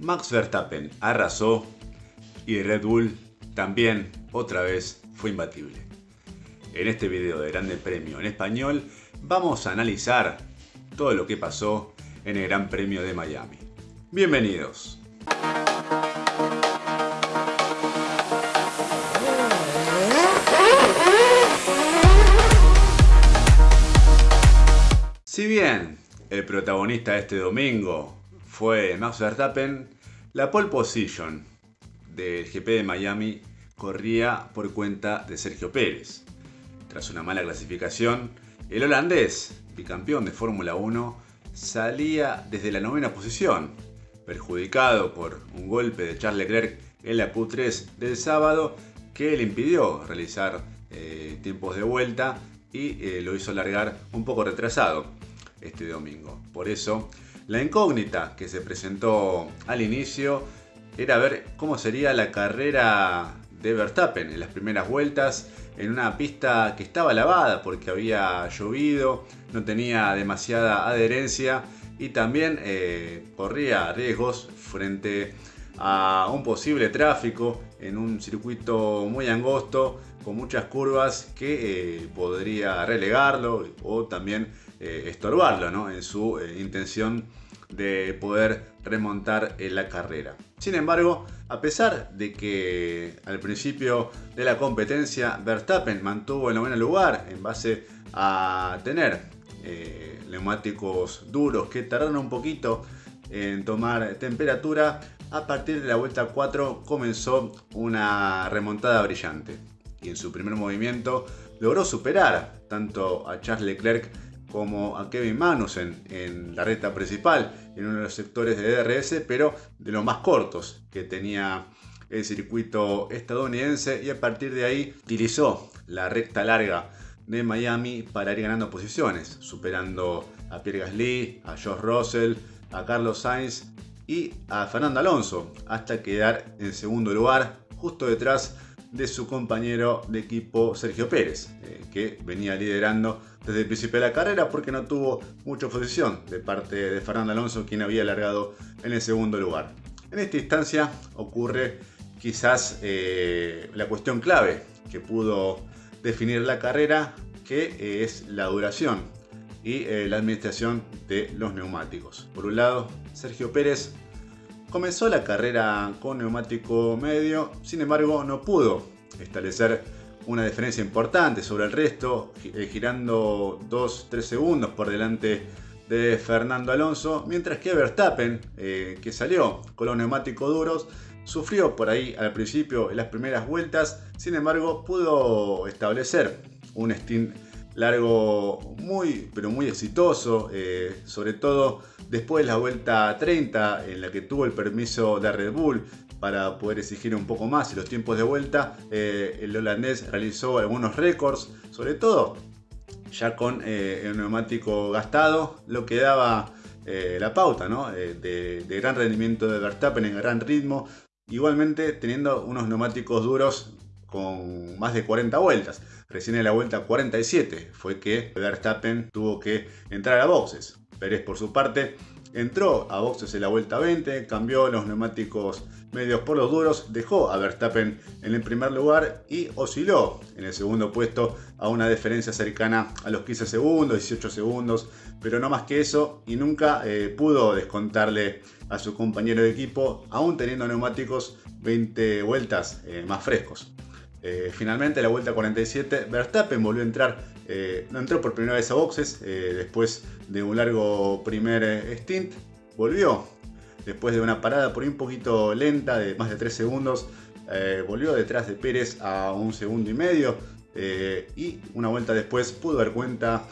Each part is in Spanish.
Max Verstappen arrasó y Red Bull también otra vez fue imbatible. En este video de Grande Premio en español vamos a analizar todo lo que pasó en el Gran Premio de Miami. Bienvenidos. Si bien el protagonista de este domingo fue Max Verstappen, la pole position del GP de Miami corría por cuenta de Sergio Pérez. Tras una mala clasificación, el holandés, bicampeón de Fórmula 1, salía desde la novena posición, perjudicado por un golpe de Charles Leclerc en la Q3 del sábado que le impidió realizar eh, tiempos de vuelta y eh, lo hizo largar un poco retrasado este domingo. Por eso, la incógnita que se presentó al inicio era ver cómo sería la carrera de Verstappen en las primeras vueltas en una pista que estaba lavada porque había llovido, no tenía demasiada adherencia y también eh, corría riesgos frente a un posible tráfico en un circuito muy angosto con muchas curvas que eh, podría relegarlo o también eh, estorbarlo en su intención de poder remontar en la carrera. Sin embargo, a pesar de que al principio de la competencia Verstappen mantuvo el noveno lugar en base a tener eh, neumáticos duros que tardaron un poquito en tomar temperatura, a partir de la vuelta 4 comenzó una remontada brillante y en su primer movimiento logró superar tanto a Charles Leclerc como a Kevin Magnussen en la recta principal, en uno de los sectores de DRS, pero de los más cortos que tenía el circuito estadounidense y a partir de ahí utilizó la recta larga de Miami para ir ganando posiciones, superando a Pierre Gasly, a George Russell, a Carlos Sainz y a Fernando Alonso, hasta quedar en segundo lugar, justo detrás de su compañero de equipo Sergio Pérez, eh, que venía liderando desde el principio de la carrera porque no tuvo mucha oposición de parte de Fernando Alonso, quien había alargado en el segundo lugar. En esta instancia ocurre quizás eh, la cuestión clave que pudo definir la carrera, que eh, es la duración y la administración de los neumáticos. Por un lado, Sergio Pérez comenzó la carrera con neumático medio, sin embargo no pudo establecer una diferencia importante sobre el resto, eh, girando 2-3 segundos por delante de Fernando Alonso, mientras que Verstappen, eh, que salió con los neumáticos duros, sufrió por ahí al principio en las primeras vueltas, sin embargo pudo establecer un stint largo muy pero muy exitoso, eh, sobre todo después de la vuelta 30 en la que tuvo el permiso de Red Bull para poder exigir un poco más y los tiempos de vuelta. Eh, el holandés realizó algunos récords, sobre todo ya con eh, el neumático gastado, lo que daba la pauta de, gran rendimiento de Verstappen en gran ritmo, igualmente teniendo unos neumáticos duros con más de 40 vueltas. Recién en la vuelta 47 fue que Verstappen tuvo que entrar a boxes. Pérez por su parte entró a boxes en la vuelta 20, cambió los neumáticos medios por los duros, dejó a Verstappen en el primer lugar y osciló en el segundo puesto a una diferencia cercana a los 15 segundos, 18 segundos, pero no más que eso y nunca eh, pudo descontarle a su compañero de equipo, aún teniendo neumáticos 20 vueltas eh, más frescos. Eh, finalmente, la vuelta 47, Verstappen volvió a entrar, no entró por primera vez a boxes, después de un largo primer stint, volvió. Después de una parada por un poquito lenta de más de 3 segundos, eh, volvió detrás de Pérez a un segundo y medio eh, y una vuelta después pudo dar cuenta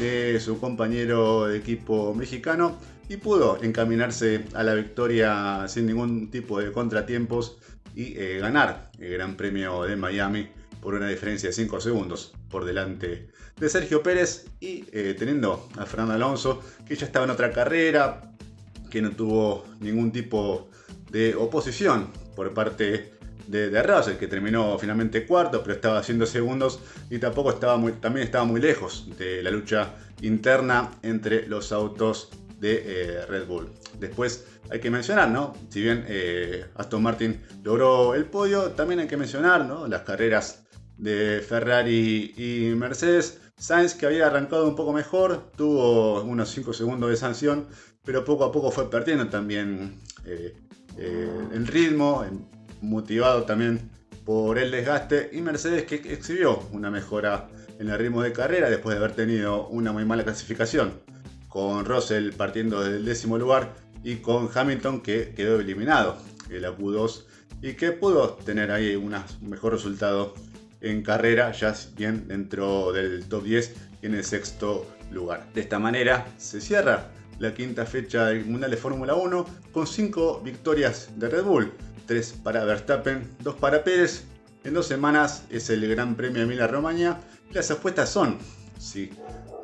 de su compañero de equipo mexicano y pudo encaminarse a la victoria sin ningún tipo de contratiempos y eh, ganar el Gran Premio de Miami por una diferencia de 5 segundos por delante de Sergio Pérez y teniendo a Fernando Alonso que ya estaba en otra carrera, que no tuvo ningún tipo de oposición por parte de, de Russell, que terminó finalmente cuarto, pero estaba haciendo segundos y tampoco estaba también estaba muy lejos de la lucha interna entre los autos de eh, Red Bull. Después hay que mencionar, ¿no? Si bien eh, Aston Martin logró el podio, también hay que mencionar, ¿no? Las carreras de Ferrari y Mercedes. Sainz, que había arrancado un poco mejor, tuvo unos 5 segundos de sanción, pero poco a poco fue perdiendo también eh, el ritmo, motivado también por el desgaste. Y Mercedes, que exhibió una mejora en el ritmo de carrera después de haber tenido una muy mala clasificación, con Russell partiendo del décimo lugar y con Hamilton que quedó eliminado en la Q2 y que pudo tener ahí un mejor resultado en carrera, ya bien dentro del top 10 y en el sexto lugar. De esta manera se cierra la quinta fecha del Mundial de Fórmula 1 con 5 victorias de Red Bull, 3 para Verstappen, 2 para Pérez. En dos semanas es el Gran Premio de Emilia Romagna las apuestas son si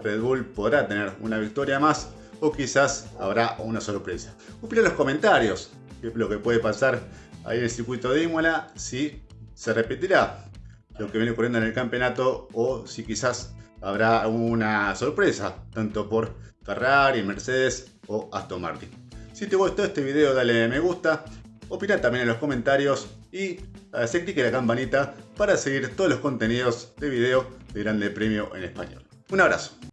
Red Bull podrá tener una victoria más o quizás habrá una sorpresa. Opina en los comentarios qué es lo que puede pasar ahí en el circuito de Imola, si se repetirá lo que viene ocurriendo en el campeonato o si quizás habrá una sorpresa, tanto por Ferrari, Mercedes o Aston Martin. Si te gustó este video dale me gusta, opina también en los comentarios y hacer clic en la campanita para seguir todos los contenidos de video de Grande Premio en Español. Un abrazo.